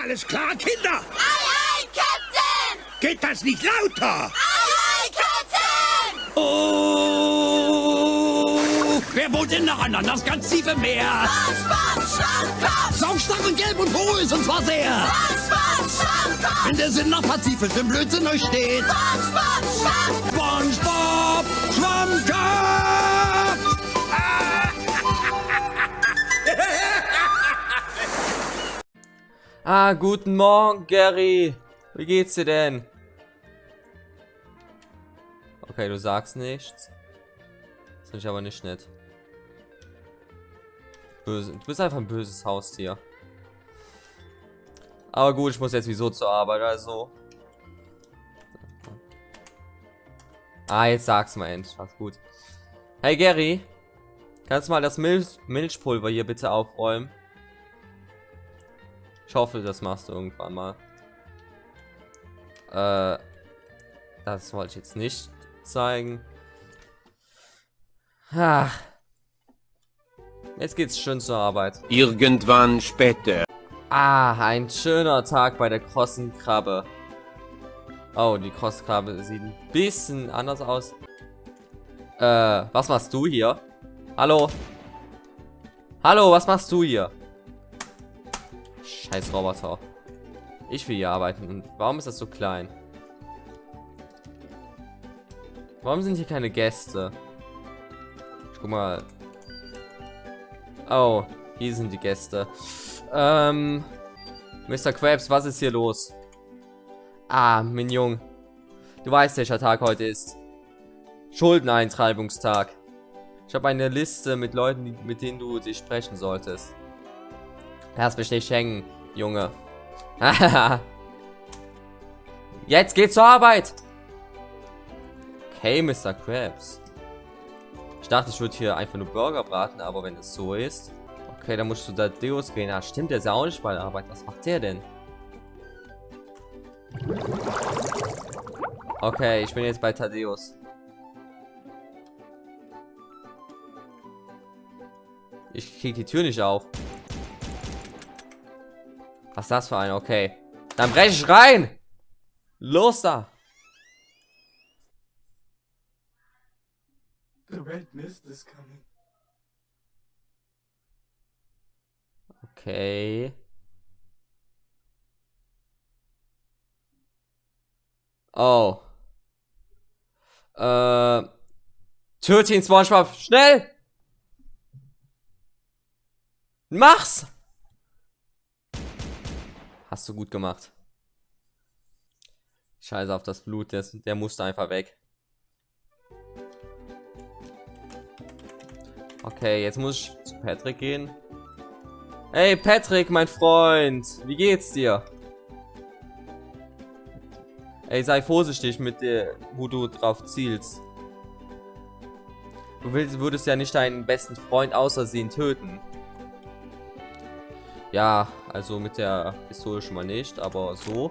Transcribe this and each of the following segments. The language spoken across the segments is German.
Alles klar, Kinder? Aye, aye, Captain! Geht das nicht lauter? Aye, aye, Captain! Oh! Wer wohnt denn noch an das ganz tiefe Meer? SpongeBob Schwammkopf! Saumstark und gelb und hohl ist und zwar sehr. SpongeBob Schwammkopf! Wenn der Sinn nach Pazifisch im Blödsinn euch steht. SpongeBob Schwammkopf! SpongeBob Ah, guten Morgen, Gary. Wie geht's dir denn? Okay, du sagst nichts. Das finde ich aber nicht nett. Böse. Du bist einfach ein böses Haustier. Aber gut, ich muss jetzt wieso zur Arbeit, also. Ah, jetzt sag's mal endlich. Was gut. Hey Gary, kannst du mal das Milch Milchpulver hier bitte aufräumen? Ich hoffe, das machst du irgendwann mal. Äh, das wollte ich jetzt nicht zeigen. Ah. Jetzt geht's schön zur Arbeit. Irgendwann später. Ah, ein schöner Tag bei der krossen Krabbe. Oh, die Crosskrabbe sieht ein bisschen anders aus. Äh, was machst du hier? Hallo? Hallo, was machst du hier? Scheiß Roboter. Ich will hier arbeiten. Und warum ist das so klein? Warum sind hier keine Gäste? Ich guck mal. Oh, hier sind die Gäste. Ähm, Mr. Krabs, was ist hier los? Ah, Jung. Du weißt, welcher Tag heute ist. Schuldeneintreibungstag. Ich habe eine Liste mit Leuten, mit denen du dich sprechen solltest. Lass mich nicht hängen, Junge. Jetzt geht's zur Arbeit. Okay, Mr. Krabs. Ich dachte, ich würde hier einfach nur Burger braten, aber wenn es so ist... Okay, dann musst du da Deus gehen. Ja, stimmt, der ist ja auch nicht bei der Arbeit. Was macht der denn? Okay, ich bin jetzt bei Thaddeus. Ich krieg die Tür nicht auf. Was ist das für ein? Okay. Dann brech ich rein! Los da! The red mist is coming. Okay. Oh. Äh. Töte ihn, Spongebob. Schnell! Mach's! Hast du gut gemacht. Scheiße auf das Blut, der, der musste einfach weg. Okay, jetzt muss ich zu Patrick gehen. Hey Patrick, mein Freund, wie geht's dir? Ey, sei vorsichtig mit der, wo du drauf zielst. Du willst, würdest ja nicht deinen besten Freund außersehen töten. Ja, also mit der Pistole schon mal nicht, aber so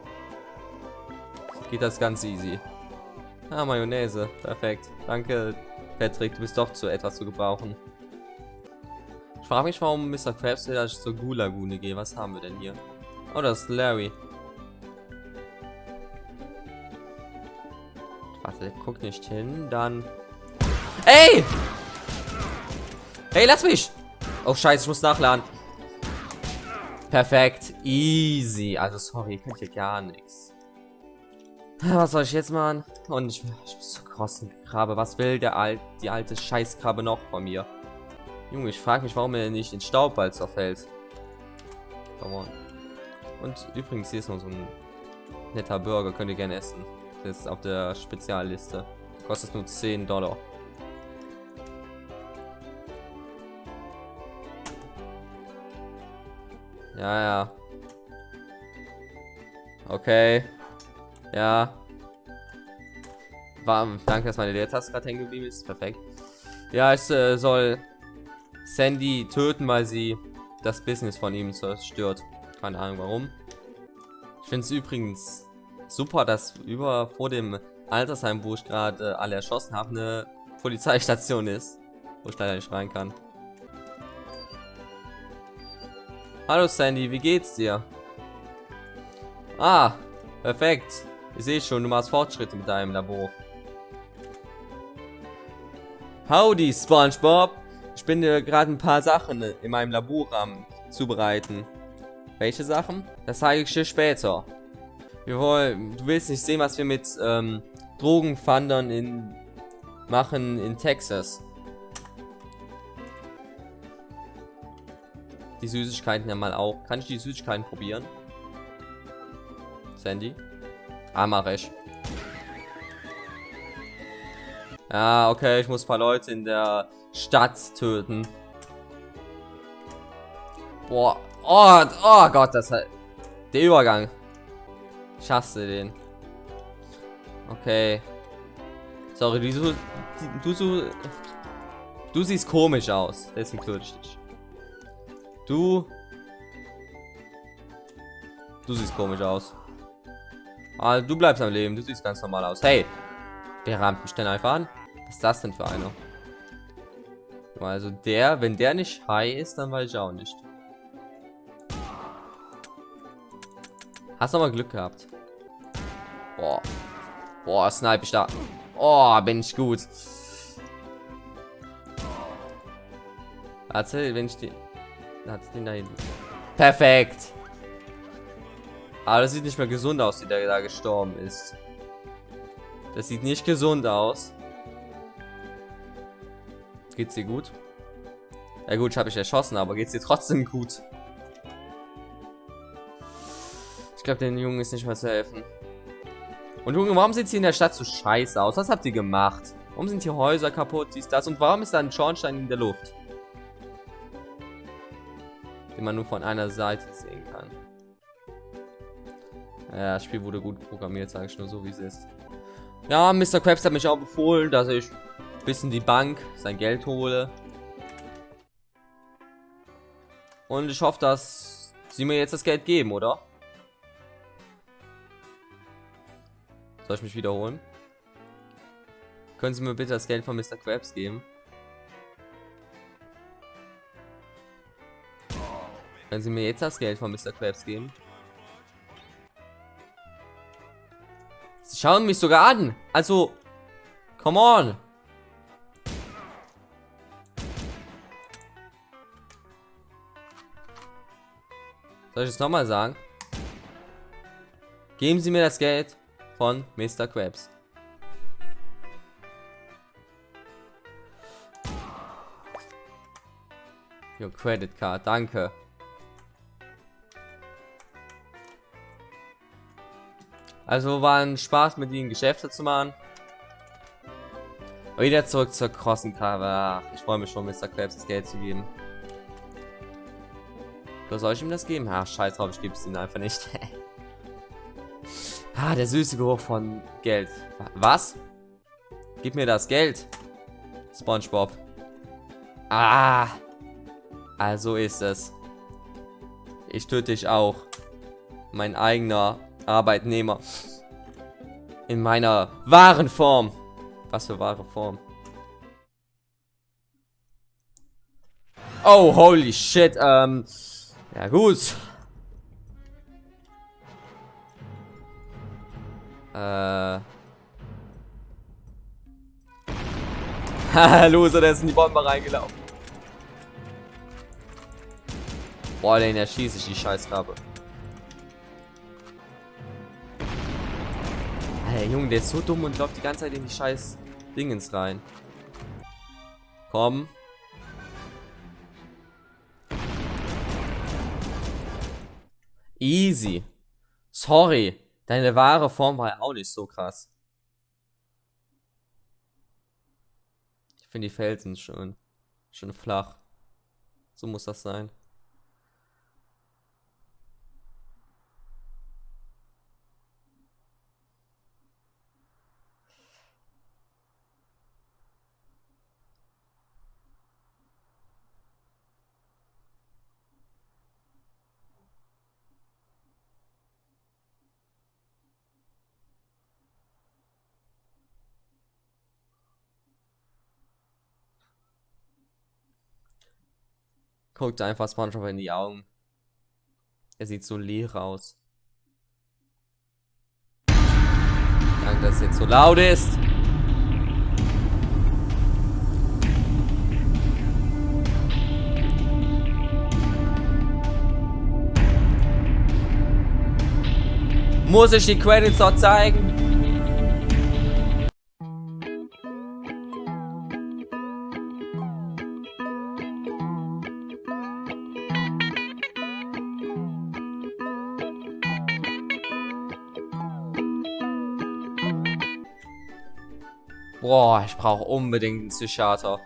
geht das ganz easy. Ah, Mayonnaise, perfekt. Danke, Patrick, du bist doch zu etwas zu gebrauchen. Ich frage mich, warum Mr. Krabs will, dass ich zur Gulagune gehe. Was haben wir denn hier? Oh, das ist Larry. Warte, guck nicht hin, dann... Ey! Hey, lass mich! Oh, scheiße, ich muss nachladen. Perfekt, easy. Also, sorry, ihr könnt hier gar nichts. Was soll ich jetzt machen? Und ich, ich muss zur großen Krabbe. Was will der Al die alte Scheißkrabbe noch von mir? Junge, ich frage mich, warum er nicht in Staubball zerfällt. Come on. Und übrigens, hier ist noch so ein netter Burger, könnt ihr gerne essen. Das ist auf der Spezialliste. Kostet nur 10 Dollar. Ja, ja. Okay. Ja. War, danke, dass meine Leertaste gerade hängen geblieben ist. Perfekt. Ja, es äh, soll Sandy töten, weil sie das Business von ihm zerstört. Keine Ahnung warum. Ich finde es übrigens super, dass über vor dem Altersheim, wo ich gerade äh, alle erschossen habe, eine Polizeistation ist. Wo ich leider nicht rein kann. Hallo Sandy, wie geht's dir? Ah, perfekt. Ich sehe schon, du machst Fortschritte mit deinem Labor. Howdy, SpongeBob. Ich bin dir gerade ein paar Sachen in meinem Labor am zubereiten. Welche Sachen? Das zeige ich dir später. Wir wollen, du willst nicht sehen, was wir mit ähm, Drogenfandern in machen in Texas. Die Süßigkeiten ja mal auch. Kann ich die Süßigkeiten probieren? Sandy? Ah, mach ich. Ja, okay, ich muss ein paar Leute in der Stadt töten. Boah. Oh, oh Gott, das halt. Der Übergang. Ich hasse den. Okay. Sorry, du, du, du, du siehst komisch aus. Deswegen töte ich dich. Du. Du siehst komisch aus. Ah, du bleibst am Leben. Du siehst ganz normal aus. Hey. Der rammt mich denn einfach an. Was ist das denn für einer? Also der, wenn der nicht high ist, dann weiß ich auch nicht. Hast du mal Glück gehabt. Boah. Boah, snipe ich da. Oh, bin ich gut. Warte, wenn ich Hat den da hinten. Perfekt. Aber das sieht nicht mehr gesund aus, wie der da gestorben ist. Das sieht nicht gesund aus. Geht's dir gut? Ja gut, ich habe ich erschossen, aber geht's dir trotzdem gut? Ich glaube, den Jungen ist nicht mehr zu helfen. Und Junge, warum sieht sie in der Stadt so scheiße aus? Was habt ihr gemacht? Warum sind hier Häuser kaputt, dies, das? Und warum ist da ein Schornstein in der Luft? Den man nur von einer Seite sehen kann. Ja, das Spiel wurde gut programmiert, sage ich nur so, wie es ist. Ja, Mr. Krabs hat mich auch befohlen, dass ich bis in die Bank sein Geld hole. Und ich hoffe, dass sie mir jetzt das Geld geben, oder? Soll ich mich wiederholen? Können Sie mir bitte das Geld von Mr. Krabs geben? Können Sie mir jetzt das Geld von Mr. Krabs geben? Sie schauen mich sogar an. Also, come on. Soll ich es nochmal sagen? Geben Sie mir das Geld von Mr. Krabs. Your credit card, danke. Also war ein Spaß mit ihnen Geschäfte zu machen. Wieder zurück zur Crossenkarre. Ich freue mich schon, Mr. Krabs das Geld zu geben. Oder soll ich ihm das geben? Ach, scheiß drauf, ich gebe es ihnen einfach nicht. Ah, der süße Geruch von Geld. Was? Gib mir das Geld. SpongeBob. Ah. Also ist es. Ich töte dich auch. Mein eigener Arbeitnehmer. In meiner wahren Form. Was für wahre Form? Oh, holy shit. Ähm. Ja, gut. Äh. Haha, Loser, der ist in die Bombe reingelaufen. Boah, den erschieße ich die Scheißrabe. Hey, Junge, der ist so dumm und läuft die ganze Zeit in die scheiß Dingens rein. Komm. Easy. Sorry. Deine wahre Form war ja auch nicht so krass. Ich finde die Felsen schön. Schön flach. So muss das sein. Guckt einfach SpongeBob in die Augen. Er sieht so leer aus. Danke, dass es jetzt so laut ist. Muss ich die Credits dort zeigen? Boah, ich brauche unbedingt einen Psychiater.